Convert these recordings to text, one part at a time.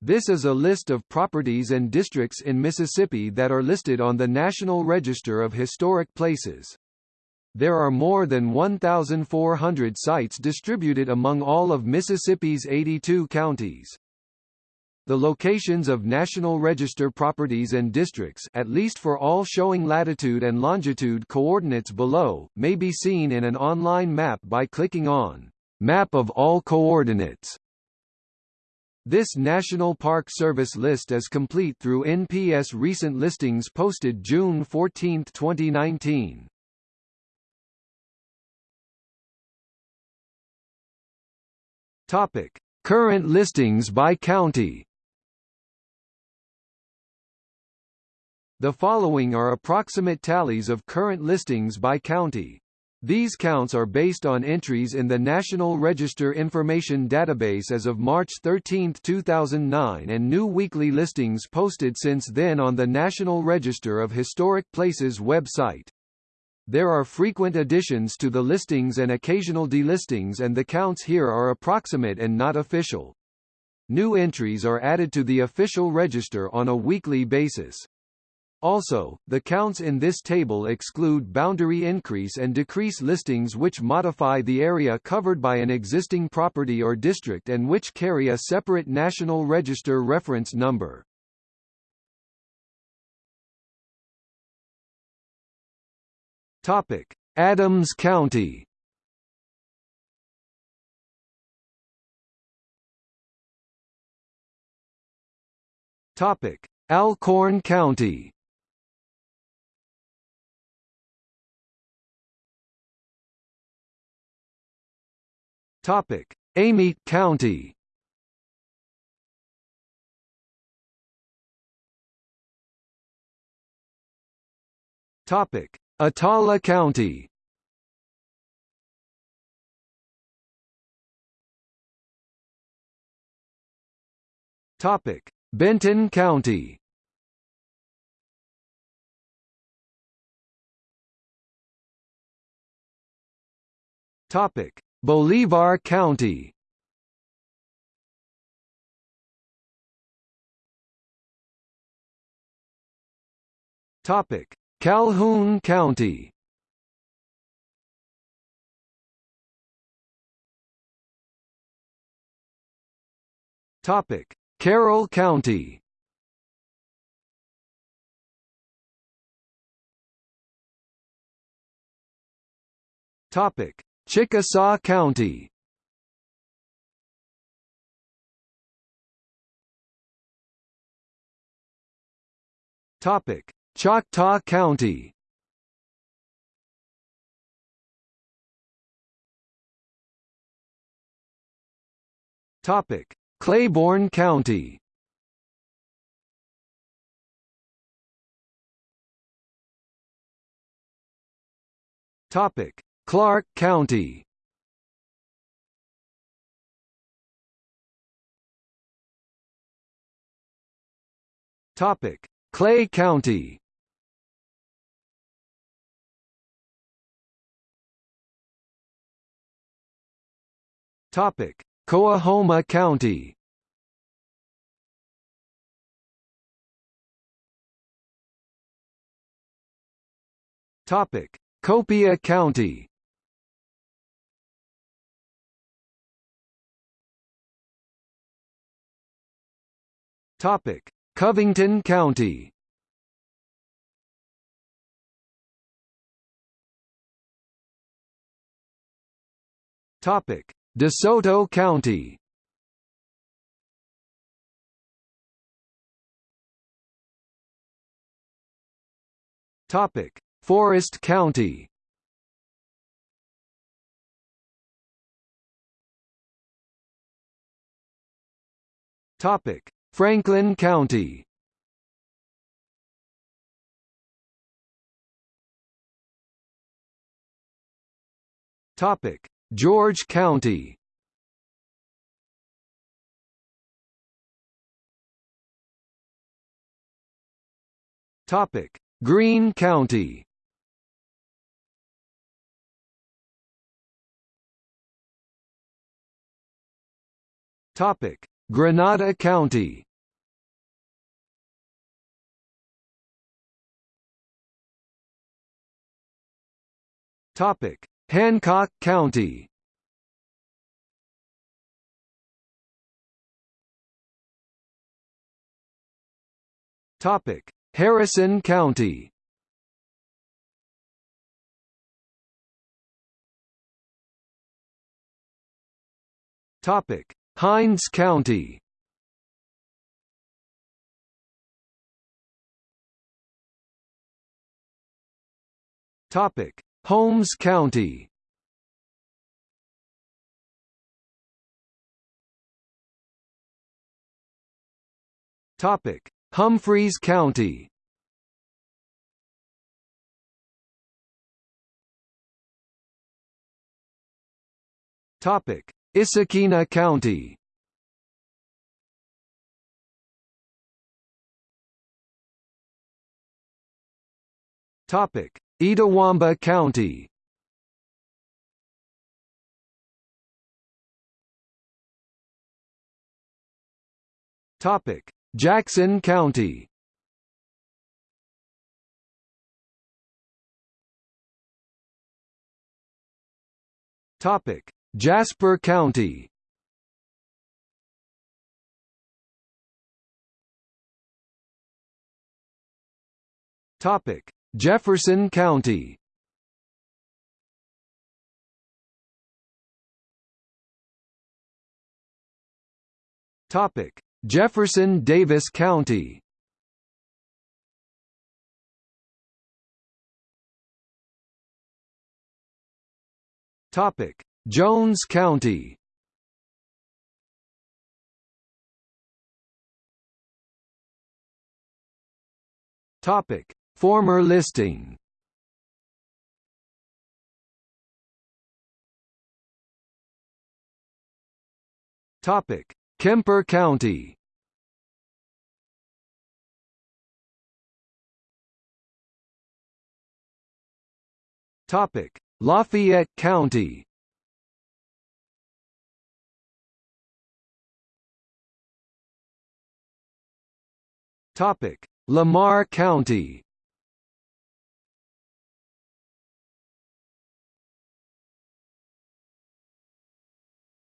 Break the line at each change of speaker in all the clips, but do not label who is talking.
This is a list of properties and districts in Mississippi that are listed on the National Register of Historic Places. There are more than 1,400 sites distributed among all of Mississippi's 82 counties. The locations of National Register properties and districts at least for all showing latitude and longitude coordinates below, may be seen in an online map by clicking on Map of all coordinates. This National Park Service list is complete through NPS recent listings posted June 14, 2019. Topic: Current listings by county. The following are approximate tallies of current listings by county. These counts are based on entries in the National Register Information Database as of March 13, 2009 and new weekly listings posted since then on the National Register of Historic Places website. There are frequent additions to the listings and occasional delistings and the counts here are approximate and not official. New entries are added to the official register on a weekly basis. Also, the counts in this table exclude boundary increase and decrease listings which modify the area covered by an existing property or district and which carry a separate National Register reference number. Topic: Adams County. Topic: Alcorn County. Topic: Amite County. Topic: Attala County. Topic: Benton County. Topic: Bolivar County Topic: Calhoun County. Topic: Carroll County. Topic: Chickasaw County Topic: Choctaw County. Topic: Claiborne County. Topic: Clarke County Topic: Clay County. Topic: Coahoma County. Topic: Copiah County. Topic: Covington County. Topic: DeSoto County. Topic: Forrest County. Topic: Franklin County Topic: George County. Topic: Greene County. Topic: Grenada County Topic: Hancock County. Topic: Harrison County. Topic: Hinds County. Topic: Holmes County. Topic: Humphreys County. Topic: Issaquena County. Topic: Itawamba County. Topic: Jackson County. Topic: Jasper County. Topic: Jefferson County. Topic: Jefferson Davis County. Topic: Jones County. Topic: Former listing. Topic: Kemper County. Topic: Lafayette County. Topic: Lamar County.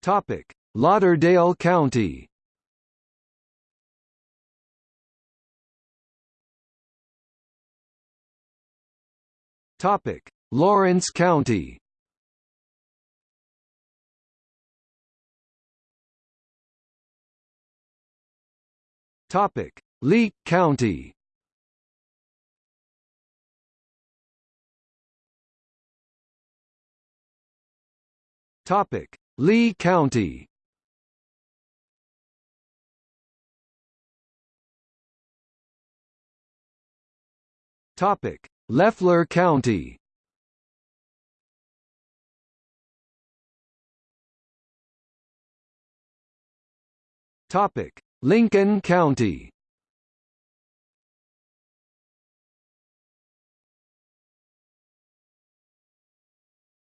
Topic: Lauderdale County. Topic: Lawrence County. Topic: Leake County. Topic: Lee County. Topic: Leflore County. Topic: Lincoln County.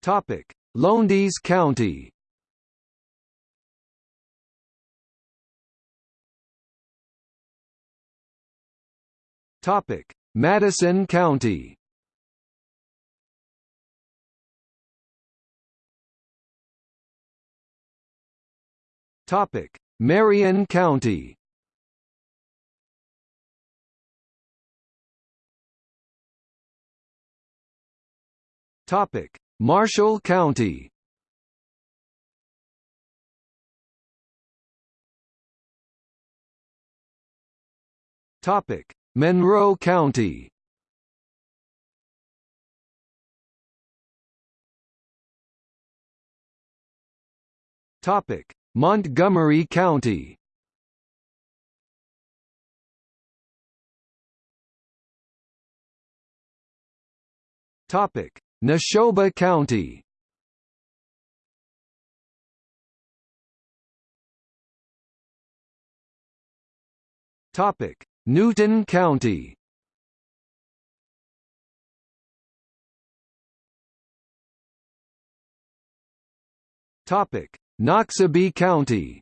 Topic: Lowndes County. Topic: Madison County. Topic: Marion County. Topic: Marshall County. Topic: Monroe County. Topic: Montgomery County. Topic: Neshoba County. Topic: Newton County. Topic: Noxubee County.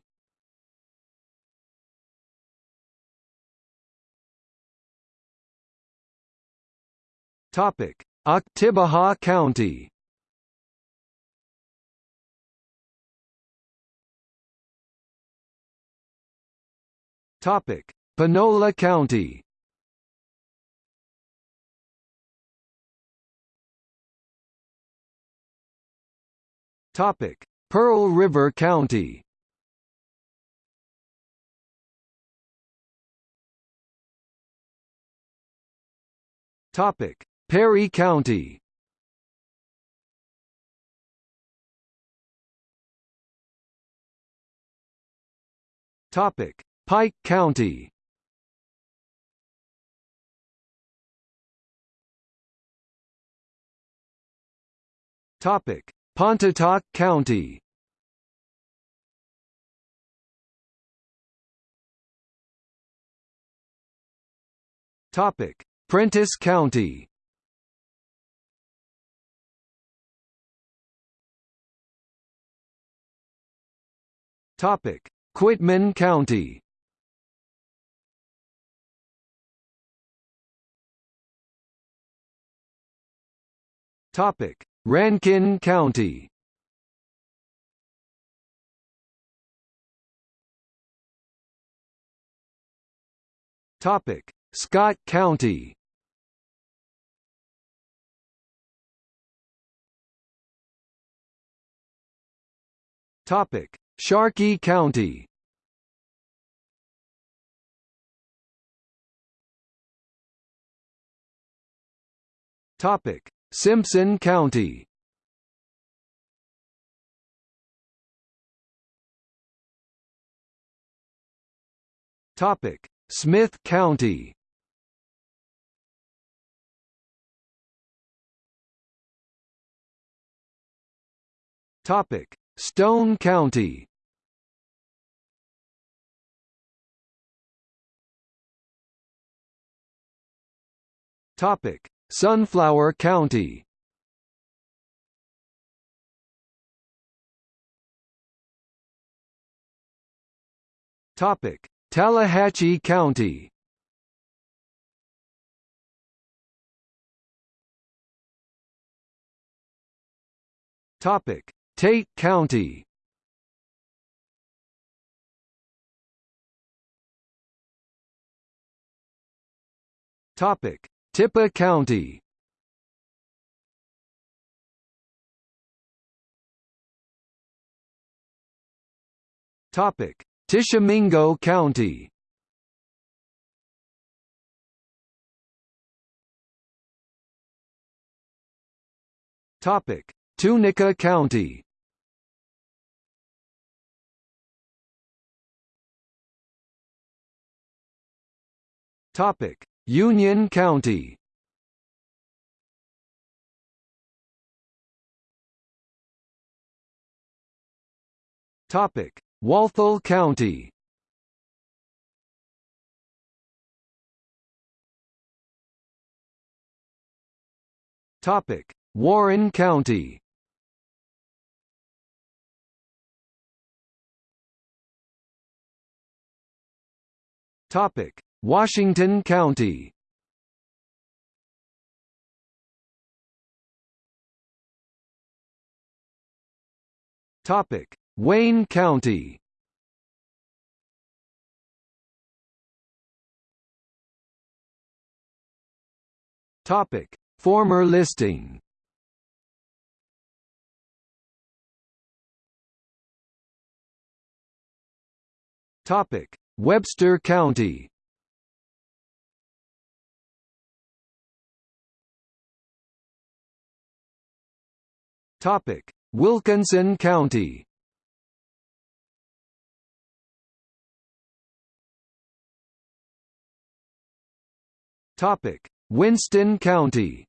Topic: Oktibbeha County Topic: Panola County. Topic: Pearl River County. Topic: Perry County. Topic: Pike County. Topic: Pontotoc County. Topic: Prentiss County. Topic: Quitman County. Topic: Rankin County. Topic: Scott County. Topic: Sharkey County. Topic: Simpson County. Topic: Smith County. Topic: Stone County. Topic: Sunflower County. Topic: Tallahatchie County. Topic: Tate County. Topic: Tippah County. Topic: Tishomingo County. Topic: Tunica County. Topic: Union County. Topic: Walthall County. Topic: Warren County. Topic: Washington County. Topic: Wayne County. Topic: Former listing. Topic: Webster County. Topic: Wilkinson County. Topic: Winston County.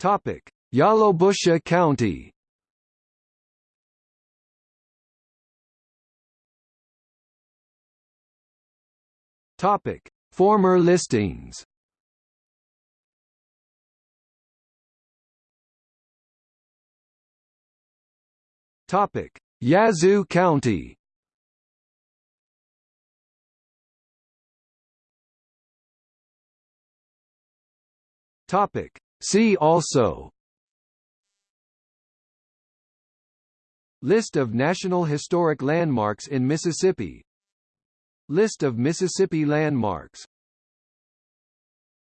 Topic: Yalobusha County. Topic: Former listings. Topic: Yazoo County. Topic: See also List of National Historic Landmarks in Mississippi List of Mississippi landmarks